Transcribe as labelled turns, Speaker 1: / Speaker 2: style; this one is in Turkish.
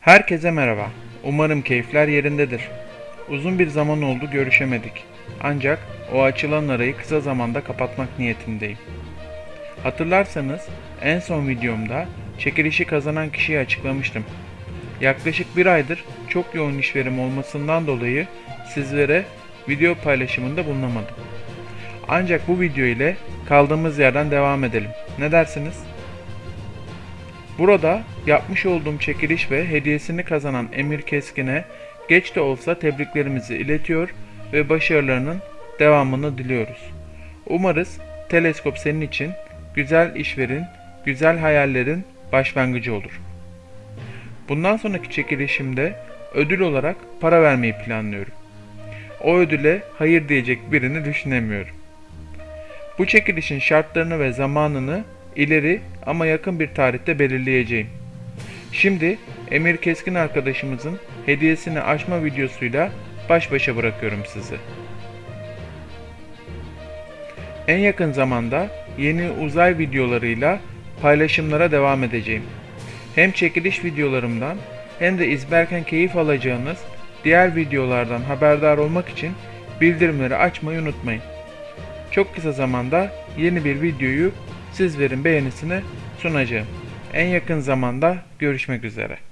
Speaker 1: Herkese merhaba. Umarım keyifler yerindedir. Uzun bir zaman oldu görüşemedik. Ancak o açılan arayı kısa zamanda kapatmak niyetindeyim. Hatırlarsanız en son videomda çekilişi kazanan kişiyi açıklamıştım. Yaklaşık bir aydır çok yoğun işverim olmasından dolayı sizlere video paylaşımında bulunamadım. Ancak bu video ile kaldığımız yerden devam edelim. Ne dersiniz? Burada yapmış olduğum çekiliş ve hediyesini kazanan Emir Keskin'e geç de olsa tebriklerimizi iletiyor ve başarılarının devamını diliyoruz. Umarız teleskop senin için güzel işverin, güzel hayallerin başlangıcı olur. Bundan sonraki çekilişimde ödül olarak para vermeyi planlıyorum. O ödüle hayır diyecek birini düşünemiyorum. Bu çekilişin şartlarını ve zamanını ileri ama yakın bir tarihte belirleyeceğim. Şimdi Emir Keskin arkadaşımızın hediyesini açma videosuyla baş başa bırakıyorum sizi. En yakın zamanda yeni uzay videolarıyla paylaşımlara devam edeceğim. Hem çekiliş videolarımdan hem de izlerken keyif alacağınız diğer videolardan haberdar olmak için bildirimleri açmayı unutmayın. Çok kısa zamanda yeni bir videoyu sizlerin beğenisine sunacağım. En yakın zamanda görüşmek üzere.